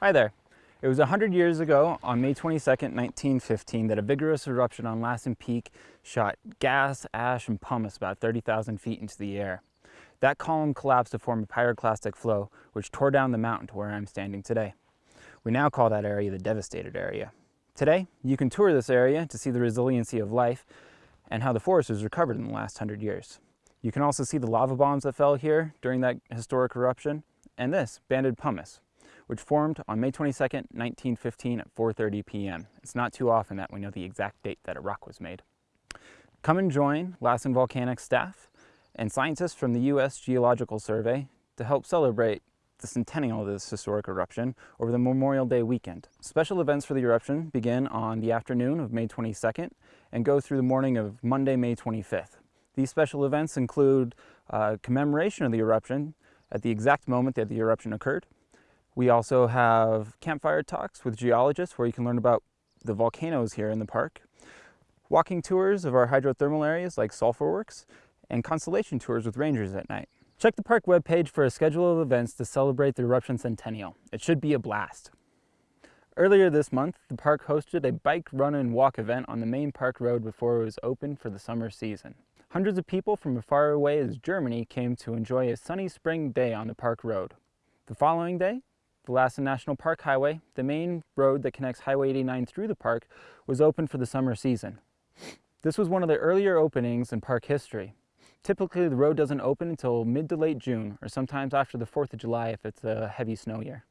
Hi there. It was 100 years ago on May 22, 1915 that a vigorous eruption on Lassen Peak shot gas, ash, and pumice about 30,000 feet into the air. That column collapsed to form a pyroclastic flow, which tore down the mountain to where I'm standing today. We now call that area the devastated area. Today, you can tour this area to see the resiliency of life and how the forest has recovered in the last 100 years. You can also see the lava bombs that fell here during that historic eruption, and this, banded pumice, which formed on May 22, 1915 at 4.30 p.m. It's not too often that we know the exact date that a rock was made. Come and join Lassen Volcanic staff and scientists from the U.S. Geological Survey to help celebrate the centennial of this historic eruption over the Memorial Day weekend. Special events for the eruption begin on the afternoon of May 22nd and go through the morning of Monday, May 25th. These special events include uh, commemoration of the eruption at the exact moment that the eruption occurred, we also have campfire talks with geologists where you can learn about the volcanoes here in the park, walking tours of our hydrothermal areas like Sulphur Works, and constellation tours with rangers at night. Check the park webpage for a schedule of events to celebrate the eruption centennial. It should be a blast. Earlier this month, the park hosted a bike, run, and walk event on the main park road before it was open for the summer season. Hundreds of people from as far away as Germany came to enjoy a sunny spring day on the park road. The following day, the Lassen National Park Highway, the main road that connects Highway 89 through the park, was open for the summer season. This was one of the earlier openings in park history. Typically, the road doesn't open until mid to late June, or sometimes after the 4th of July if it's a heavy snow year.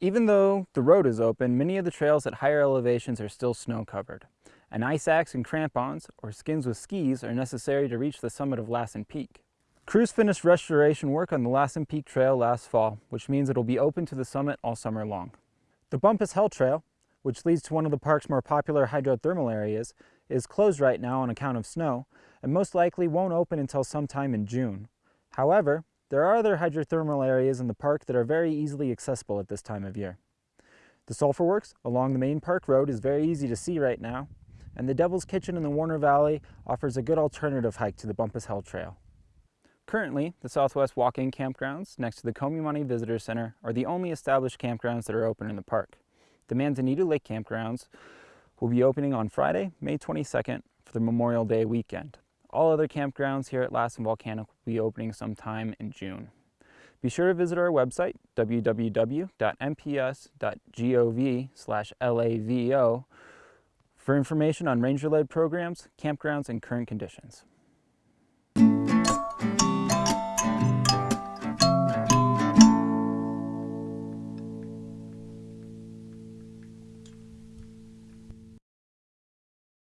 Even though the road is open, many of the trails at higher elevations are still snow covered. An ice axe and crampons, or skins with skis, are necessary to reach the summit of Lassen Peak. Crews finished restoration work on the Lassen Peak Trail last fall, which means it'll be open to the summit all summer long. The Bumpass Hell Trail, which leads to one of the park's more popular hydrothermal areas, is closed right now on account of snow, and most likely won't open until sometime in June. However, there are other hydrothermal areas in the park that are very easily accessible at this time of year. The Sulphur Works along the main park road is very easy to see right now, and the Devil's Kitchen in the Warner Valley offers a good alternative hike to the Bumpass Hell Trail. Currently, the Southwest Walk-In campgrounds next to the Kohm Yah-mah-nee Visitor Center are the only established campgrounds that are open in the park. The Manzanita Lake campgrounds will be opening on Friday, May 22nd for the Memorial Day weekend. All other campgrounds here at Lassen Volcanic will be opening sometime in June. Be sure to visit our website, www.nps.gov lavo for information on ranger-led programs, campgrounds, and current conditions.